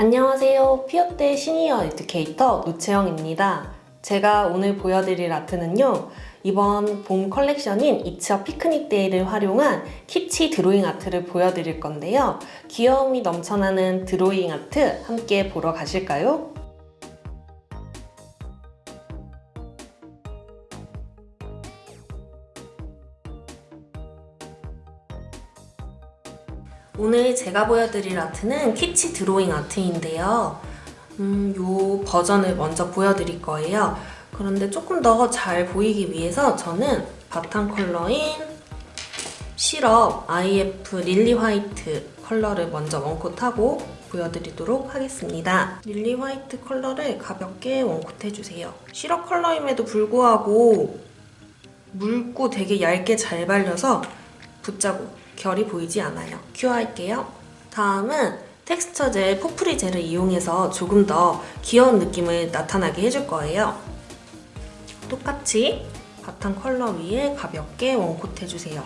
안녕하세요. 피어때 senior educator 노채영입니다. 제가 오늘 보여드릴 아트는요. 이번 봄 컬렉션인 It's a Picnic Day를 활용한 키치 드로잉 아트를 보여드릴 건데요. 귀여움이 넘쳐나는 드로잉 아트 함께 보러 가실까요? 오늘 제가 보여드릴 아트는 키치 드로잉 아트인데요. 음, 요 버전을 먼저 보여드릴 거예요. 그런데 조금 더 잘 보이기 위해서 저는 바탕 컬러인 시럽 IF Lily White 컬러를 먼저 one coat하고 보여드리도록 하겠습니다. Lily White 컬러를 가볍게 one coat해주세요. 시럽 컬러임에도 불구하고 묽고 되게 얇게 잘 발려서 붓자국 결이 보이지 않아요. cure할게요. 다음은 텍스처 젤 포프리 gel을 이용해서 조금 더 귀여운 느낌을 나타나게 해줄 거예요. 똑같이 바탕 컬러 위에 가볍게 one coat 해주세요.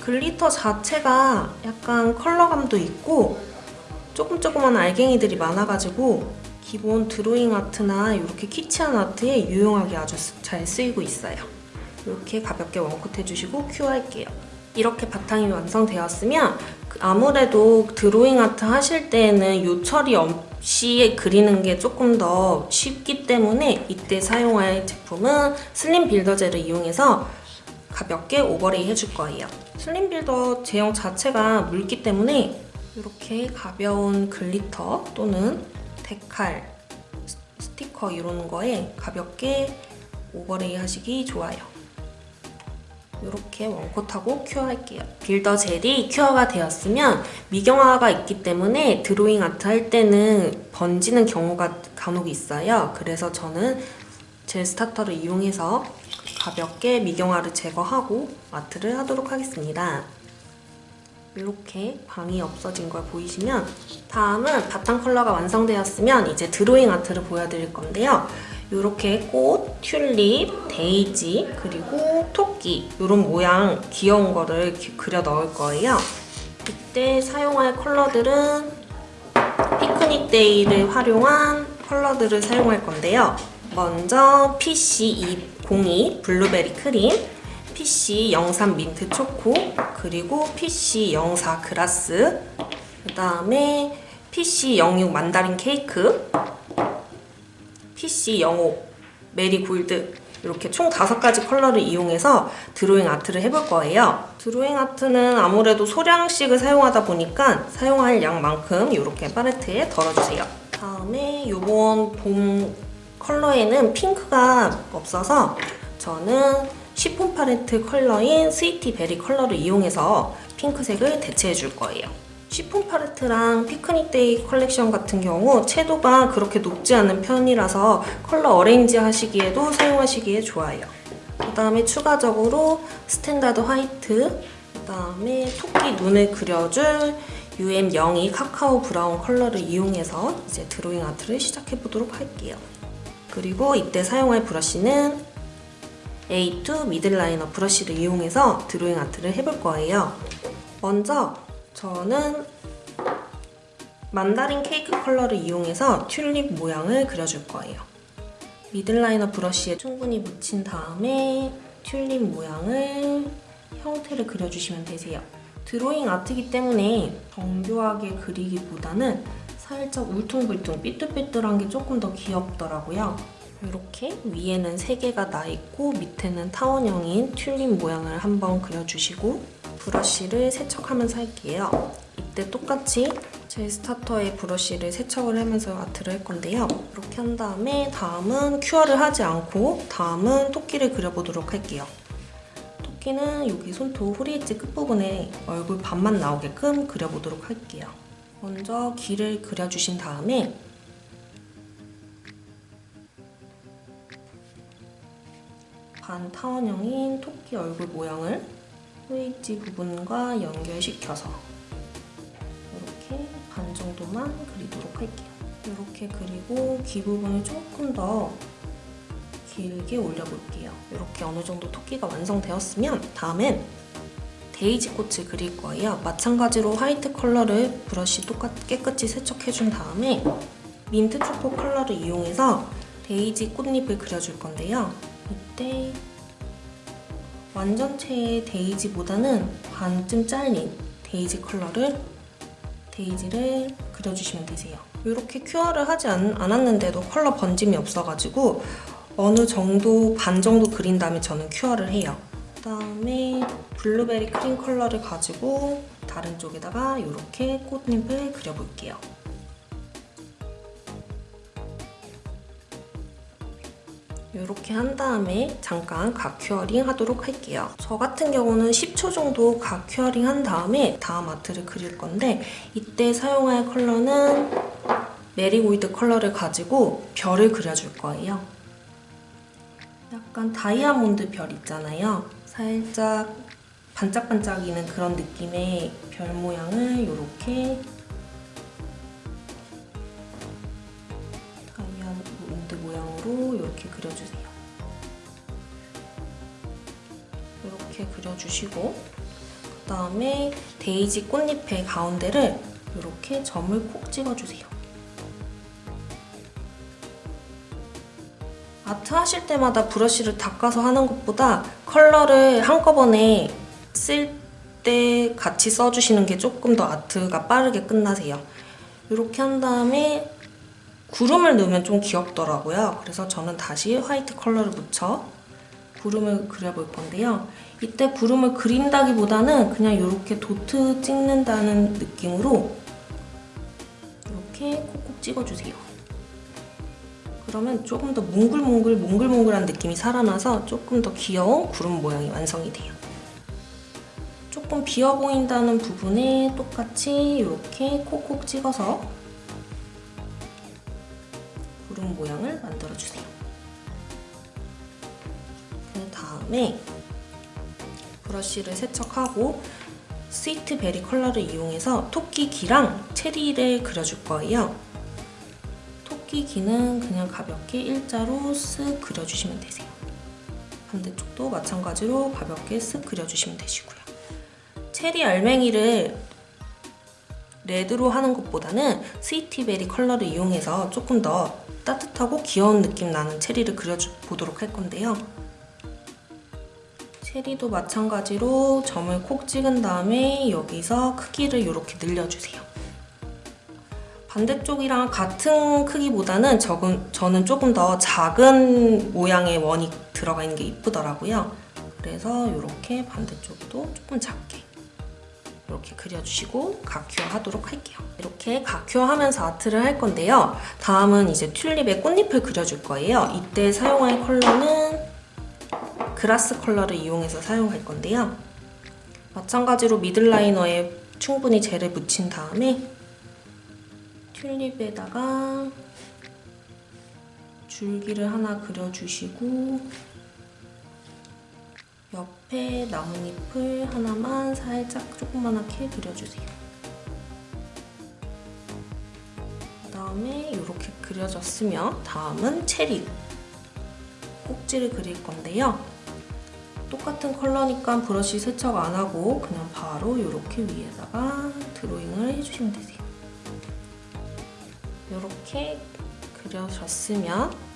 glitter 자체가 약간 컬러감도 있고 조금 조그만 알갱이들이 많아가지고 기본 드로잉 아트나 이렇게 키치한 아트에 유용하게 아주 잘 쓰이고 있어요. 이렇게 가볍게 one coat 해주시고 cure 할게요. 이렇게 바탕이 완성되었으면 아무래도 드로잉 아트 하실 때에는 요철이 없이 그리는 게 조금 더 쉽기 때문에 이때 사용할 제품은 slim builder gel을 이용해서 가볍게 overlay 해줄 거예요. slim builder 제형 자체가 묽기 때문에 이렇게 가벼운 glitter 또는 decal, 스티커 이런 거에 가볍게 overlay 하시기 좋아요. 이렇게 one coat하고 cure할게요. 빌더 젤이 큐어가 되었으면 미경화가 있기 때문에 드로잉 아트 할 때는 번지는 경우가 간혹 있어요. 그래서 저는 젤 스타터를 이용해서 가볍게 미경화를 제거하고 아트를 하도록 하겠습니다. 이렇게 광이 없어진 걸 보이시면 다음은 바탕 컬러가 완성되었으면 이제 드로잉 아트를 보여드릴 건데요. 이렇게 꽃, 튤립, 데이지, 그리고 토끼 이런 모양 귀여운 거를 그려 넣을 거예요. 이때 사용할 컬러들은 Picnic Day를 활용한 컬러들을 사용할 건데요. 먼저 PC202 블루베리 크림, PC03 민트 초코, 그리고 PC04 Grass, 그 다음에 PC06 Mandarin Cake, PC05 Marigold 이렇게 총 다섯 가지 컬러를 이용해서 드로잉 아트를 해볼 거예요. 드로잉 아트는 아무래도 소량씩을 사용하다 보니까 사용할 양만큼 이렇게 팔레트에 덜어주세요. 다음에 이번 봄 컬러에는 핑크가 없어서 저는 Chiffon Palette 컬러인 Sweetie Berry 컬러를 이용해서 핑크색을 대체해 줄 거예요. Chiffon Palette랑 Picnic Day 컬렉션 같은 경우 채도가 그렇게 높지 않은 편이라서 컬러 arrange 하시기에도 사용하시기에 좋아요. 그 다음에 추가적으로 Standard White, 그 다음에 토끼 눈을 그려줄 UM02 Cacao Brown 컬러를 이용해서 이제 드로잉 아트를 시작해보도록 할게요. 그리고 이때 사용할 브러쉬는 A2 middle liner brush를 이용해서 드로잉 아트를 해볼 거예요. 먼저 저는 Mandarin Cake 컬러를 이용해서 튤립 모양을 그려줄 거예요. middle liner brush에 충분히 묻힌 다음에 튤립 모양을 형태를 그려주시면 되세요. 드로잉 아트이기 때문에 정교하게 그리기보다는 살짝 울퉁불퉁 삐뚤삐뚤한 게 조금 더 귀엽더라고요. 이렇게 위에는 3개가 나있고 밑에는 타원형인 튤립 모양을 한번 그려주시고 브러쉬를 세척하면서 할게요. 이때 똑같이 제 스타터의 브러쉬를 세척을 하면서 아트를 할 건데요. 이렇게 한 다음에 다음은 cure를 하지 않고 다음은 토끼를 그려보도록 할게요. 토끼는 여기 손톱 후리엣지 끝부분에 얼굴 반만 나오게끔 그려보도록 할게요. 먼저 귀를 그려주신 다음에 반 타원형인 토끼 얼굴 모양을 후리엣지 부분과 연결시켜서 이렇게 반 정도만 그리도록 할게요. 이렇게 그리고 귀 부분을 조금 더 길게 올려볼게요. 이렇게 어느 정도 토끼가 완성되었으면 다음엔 데이지 꽃을 그릴 거예요. 마찬가지로 화이트 컬러를 브러쉬 똑같 깨끗이 세척해준 다음에 민트 초코 컬러를 이용해서 데이지 꽃잎을 그려줄 건데요. 이때 완전체의 데이지보다는 반쯤 잘린 데이지 컬러를 데이지를 그려주시면 되세요. 이렇게 cure를 하지 않, 않았는데도 컬러 번짐이 없어가지고 어느 정도 반 정도 그린 다음에 저는 cure를 해요. 그다음에 블루베리 크림 컬러를 가지고 다른 쪽에다가 이렇게 꽃잎을 그려볼게요. 이렇게 한 다음에 잠깐 가curing 하도록 할게요. 저 같은 경우는 10초 정도 가curing 한 다음에 다음 아트를 그릴 건데 이때 사용할 컬러는 메리골드 컬러를 가지고 별을 그려줄 거예요. 약간 다이아몬드 별 있잖아요. 살짝 반짝반짝이는 그런 느낌의 별 모양을 이렇게 그려주세요. 이렇게 그려주시고 그 다음에 데이지 꽃잎의 가운데를 이렇게 점을 콕 찍어주세요. 아트 하실 때마다 브러쉬를 닦아서 하는 것보다 컬러를 한꺼번에 쓸 때 같이 써주시는 게 조금 더 아트가 빠르게 끝나세요. 이렇게 한 다음에 구름을 넣으면 좀 귀엽더라고요. 그래서 저는 다시 화이트 컬러를 묻혀 구름을 그려볼 건데요. 이때 구름을 그린다기보다는 그냥 이렇게 도트 찍는다는 느낌으로 이렇게 콕콕 찍어주세요. 그러면 조금 더 몽글몽글 몽글몽글한 느낌이 살아나서 조금 더 귀여운 구름 모양이 완성이 돼요. 조금 비어 보인다는 부분에 똑같이 이렇게 콕콕 찍어서 모양을 만들어주세요. 그 다음에 브러쉬를 세척하고 스위티베리 컬러를 이용해서 토끼 귀랑 체리를 그려줄 거예요. 토끼 귀는 그냥 가볍게 일자로 쓱 그려주시면 되세요. 반대쪽도 마찬가지로 가볍게 쓱 그려주시면 되시고요. 체리 알맹이를 레드로 하는 것보다는 스위티베리 컬러를 이용해서 조금 더 따뜻하고 귀여운 느낌 나는 체리를 그려보도록 할 건데요. 체리도 마찬가지로 점을 콕 찍은 다음에 여기서 크기를 이렇게 늘려주세요. 반대쪽이랑 같은 크기보다는 적은, 저는 조금 더 작은 모양의 원이 들어가 있는 게 이쁘더라고요. 그래서 이렇게 반대쪽도 조금 작게 이렇게 그려주시고 각큐어 하도록 할게요. 이렇게 각큐어 하면서 아트를 할 건데요. 다음은 이제 튤립의 꽃잎을 그려줄 거예요. 이때 사용할 컬러는 그라스 컬러를 이용해서 사용할 건데요. 마찬가지로 미들라이너에 충분히 젤을 묻힌 다음에 튤립에다가 줄기를 하나 그려주시고 옆에 나뭇잎을 하나만 살짝 조그만하게 그려주세요. 그 다음에 이렇게 그려졌으면 다음은 체리 꼭지를 그릴 건데요. 똑같은 컬러니까 브러쉬 세척 안 하고 그냥 바로 이렇게 위에다가 드로잉을 해주시면 되세요. 이렇게 그려졌으면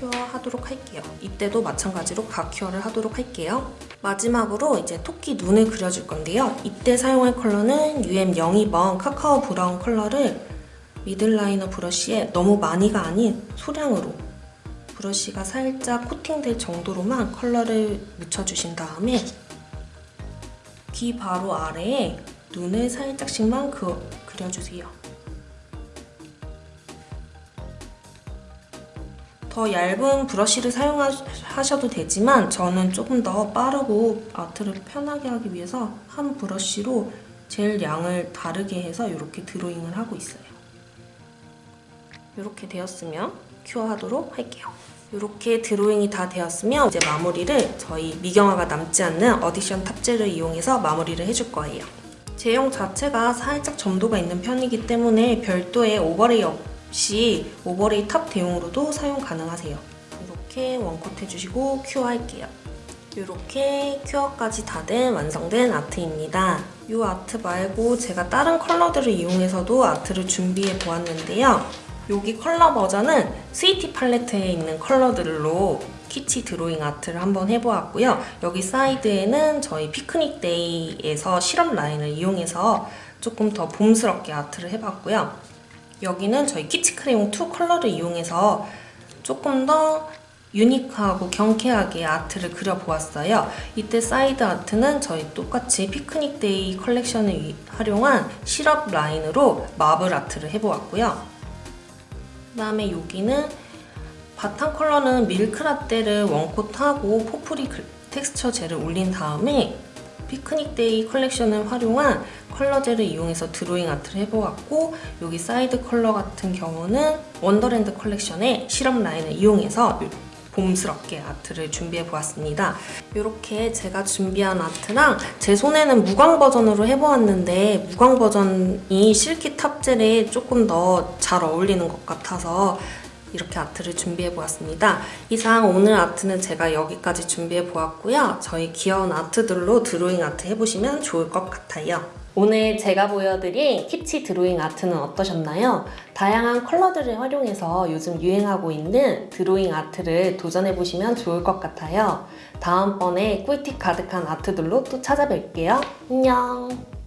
cure 하도록 할게요. 이때도 마찬가지로 가cure를 하도록 할게요. 마지막으로 이제 토끼 눈을 그려줄 건데요. 이때 사용할 컬러는 UM02번 카카오 브라운 컬러를 middle liner 브러쉬에 너무 많이가 아닌 소량으로 브러쉬가 살짝 코팅될 정도로만 컬러를 묻혀주신 다음에 귀 바로 아래에 눈을 살짝씩만 그, 그려주세요. 더 얇은 브러쉬를 사용하셔도 되지만 저는 조금 더 빠르고 아트를 편하게 하기 위해서 한 브러쉬로 젤 양을 다르게 해서 이렇게 드로잉을 하고 있어요. 이렇게 되었으면 cure하도록 할게요. 이렇게 드로잉이 다 되었으면 이제 마무리를 저희 미경화가 남지 않는 addition top gel을 이용해서 마무리를 해줄 거예요. 제형 자체가 살짝 점도가 있는 편이기 때문에 별도의 overlay 없이 overlay top 대용으로도 사용 가능하세요. 이렇게 one coat 해주시고 cure 할게요. 이렇게 cure까지 다 된 완성된 아트입니다. 이 아트 말고 제가 다른 컬러들을 이용해서도 아트를 준비해 보았는데요. 여기 컬러 버전은 스위티 팔레트에 있는 컬러들로 키치 드로잉 아트를 한번 해보았고요. 여기 사이드에는 저희 피크닉 데이에서 시럽 라인을 이용해서 조금 더 봄스럽게 아트를 해봤고요. 여기는 저희 키치 크레용 2 컬러를 이용해서 조금 더 유니크하고 경쾌하게 아트를 그려보았어요. 이때 사이드 아트는 저희 똑같이 피크닉 데이 컬렉션을 위- 활용한 시럽 라인으로 마블 아트를 해보았고요. 그 다음에 여기는 바탕 컬러는 밀크라떼를 one coat하고 포프리 글- 텍스처 젤을 올린 다음에 피크닉 데이 컬렉션을 활용한 color gel을 이용해서 드로잉 아트를 해보았고 여기 사이드 컬러 같은 경우는 원더랜드 컬렉션의 시럽 라인을 이용해서 봄스럽게 아트를 준비해 보았습니다. 이렇게 제가 준비한 아트랑 제 손에는 무광 버전으로 해보았는데 무광 버전이 silky top gel에 조금 더 잘 어울리는 것 같아서 이렇게 아트를 준비해 보았습니다. 이상 오늘 아트는 제가 여기까지 준비해 보았고요. 저희 귀여운 아트들로 드로잉 아트 해보시면 좋을 것 같아요. 오늘 제가 보여드린 키치 드로잉 아트는 어떠셨나요? 다양한 컬러들을 활용해서 요즘 유행하고 있는 드로잉 아트를 도전해보시면 좋을 것 같아요. 다음번에 꿀팁 가득한 아트들로 또 찾아뵐게요. 안녕!